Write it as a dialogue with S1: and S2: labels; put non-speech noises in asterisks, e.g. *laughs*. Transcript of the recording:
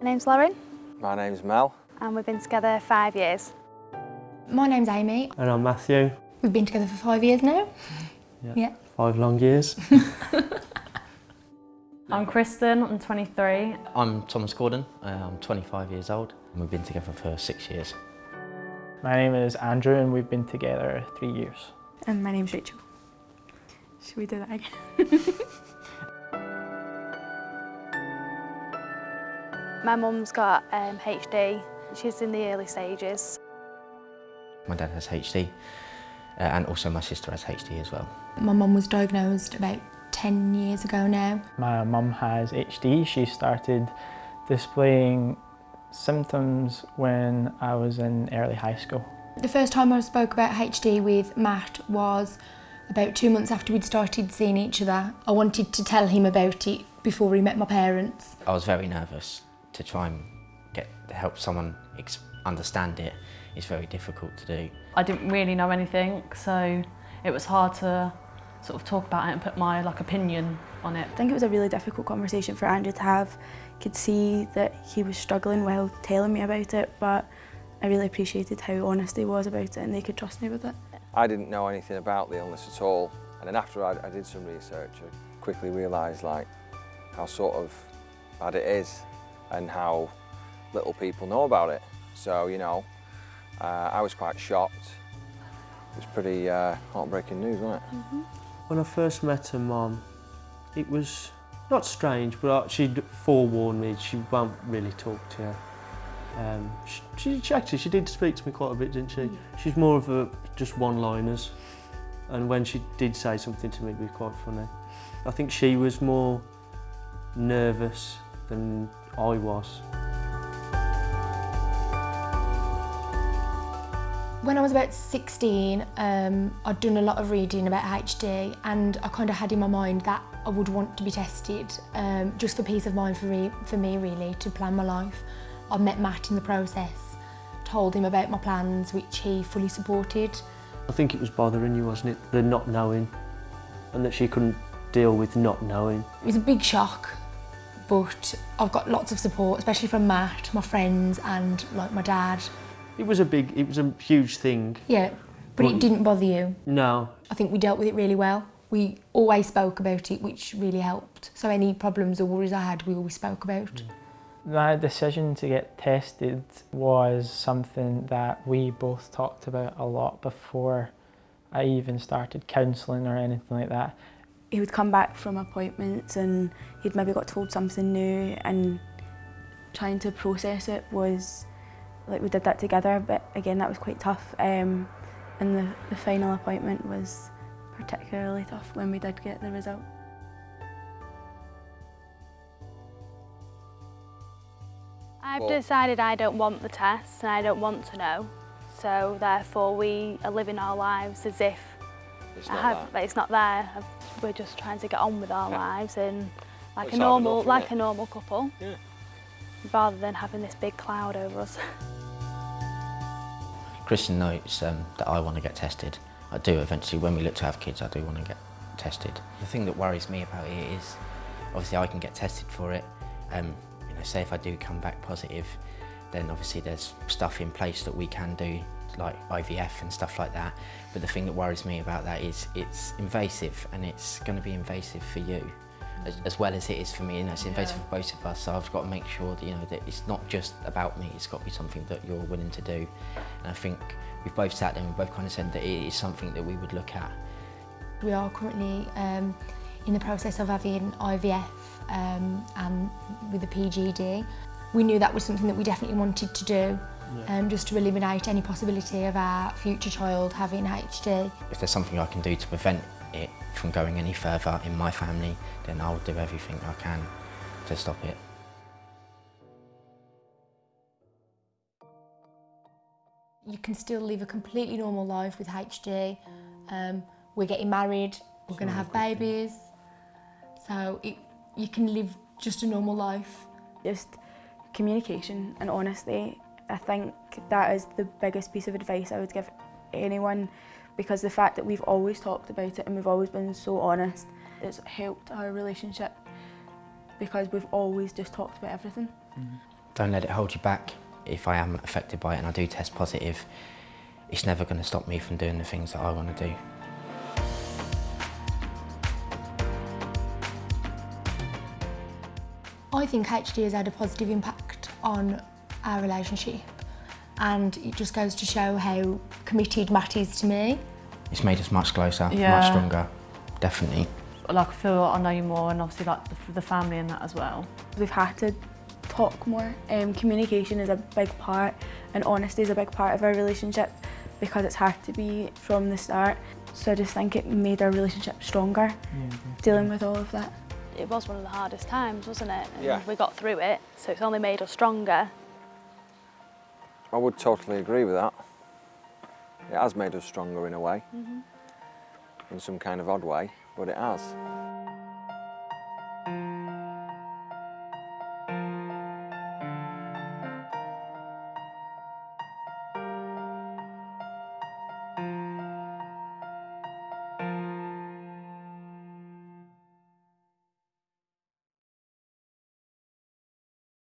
S1: My name's Lauren
S2: My name's Mel.
S1: and we've been together five years.
S3: My name's Amy.
S4: And I'm Matthew.
S3: We've been together for five years now.
S4: Yeah.
S3: Yeah.
S4: Five long years. *laughs* *laughs*
S5: I'm Kristen, I'm 23.
S6: I'm Thomas Gordon, uh, I'm 25 years old and we've been together for six years.
S7: My name is Andrew and we've been together three years.
S8: And my name's Rachel. Should we do that again? *laughs*
S1: My mum's got um, HD. She's in the early stages.
S6: My dad has HD uh, and also my sister has HD as well.
S3: My mum was diagnosed about 10 years ago now.
S7: My mum has HD. She started displaying symptoms when I was in early high school.
S3: The first time I spoke about HD with Matt was about two months after we'd started seeing each other. I wanted to tell him about it before he met my parents.
S6: I was very nervous to try and get help someone ex understand. It's very difficult to do.
S5: I didn't really know anything, so it was hard to sort of talk about it and put my like opinion on it.
S8: I think it was a really difficult conversation for Andrew to have. Could see that he was struggling while telling me about it, but I really appreciated how honest he was about it and they could trust me with it.
S2: I didn't know anything about the illness at all. And then after I, I did some research, I quickly realised like how sort of bad it is and how little people know about it. So, you know, uh, I was quite shocked. It was pretty uh, heartbreaking news, wasn't it?
S4: when I first met her mum, it was not strange, but she'd forewarned me she won't really talk to you. Um, she, she, she actually she did speak to me quite a bit, didn't she? She's more of a just one-liners, and when she did say something to me, it was quite funny. I think she was more nervous than I was.
S3: When I was about 16, um, I'd done a lot of reading about HD and I kind of had in my mind that I would want to be tested um, just for peace of mind for, re for me really, to plan my life. I met Matt in the process, told him about my plans which he fully supported.
S4: I think it was bothering you, wasn't it? The not knowing and that she couldn't deal with not knowing.
S3: It was a big shock but I've got lots of support, especially from Matt, my friends and like my dad.
S4: It was a big, it was a huge thing.
S3: Yeah, but
S4: Well,
S3: it didn't bother you.
S4: No,
S3: I think we dealt with it really well. We always spoke about it, which really helped. So any problems or worries I had, we always spoke about. Mm.
S7: My decision to get tested was something that we both talked about a lot before I even started counselling or anything like that.
S8: He would come back from appointments and he'd maybe got told something new and trying to process it was, like we did that together, but again that was quite tough. Um, and the, the final appointment was particularly tough when we did get the result.
S1: I've decided I don't want the test and I don't want to know. So therefore we are living our lives as if
S2: It's
S1: I
S2: not
S1: have,
S2: that.
S1: it's not there. I've- We're just trying to get on with our
S2: Yeah.
S1: lives and like
S2: It's
S1: a normal,
S2: enough,
S1: like
S2: isn't
S1: a normal couple,
S2: Yeah.
S1: rather than having this big cloud over us. *laughs*
S6: Kristen notes um, that I want to get tested. I do eventually, when we look to have kids, I do want to get tested. The thing that worries me about it is, obviously I can get tested for it. Um, you know, say if I do come back positive, then obviously there's stuff in place that we can do, like IVF and stuff like that. But the thing that worries me about that is it's invasive and it's going to be invasive for you. As, as well as it is for me, you know, it's invasive for both of us. So I've got to make sure that you know that it's not just about me. It's got to be something that you're willing to do. And I think we've both sat there and we've both kind of said that it is something that we would look at.
S3: We are currently um, in the process of having IVF um, and with the PGD. We knew that was something that we definitely wanted to do, um, just to eliminate any possibility of our future child having HD.
S6: If there's something I can do to prevent it from going any further in my family, then I'll do everything I can to stop it.
S3: You can still live a completely normal life with HD. Um, we're getting married, we're going to have babies. So it, you can live just a normal life.
S8: Just communication and honesty. I think that is the biggest piece of advice I would give anyone because the fact that we've always talked about it and we've always been so honest, it's helped our relationship because we've always just talked about everything. Mm-hmm.
S6: Don't let it hold you back. If I am affected by it and I do test positive, it's never going to stop me from doing the things that I want to do.
S3: I think HD has had a positive impact on our relationship and it just goes to show how committed Matt is to me.
S6: It's made us much closer,
S5: Yeah.
S6: much stronger, definitely.
S5: Like I feel I know you more and obviously like the, the family and that as well.
S8: We've had to talk more. Um, communication is a big part and honesty is a big part of our relationship because it's hard to be from the start. So I just think it made our relationship stronger, dealing with all of that.
S1: It was one of the hardest times, wasn't it? And
S2: Yeah.
S1: we got through it, so it's only made us stronger.
S2: I would totally agree with that. It has made us stronger in a way, mm-hmm. in some kind of odd way, but it has.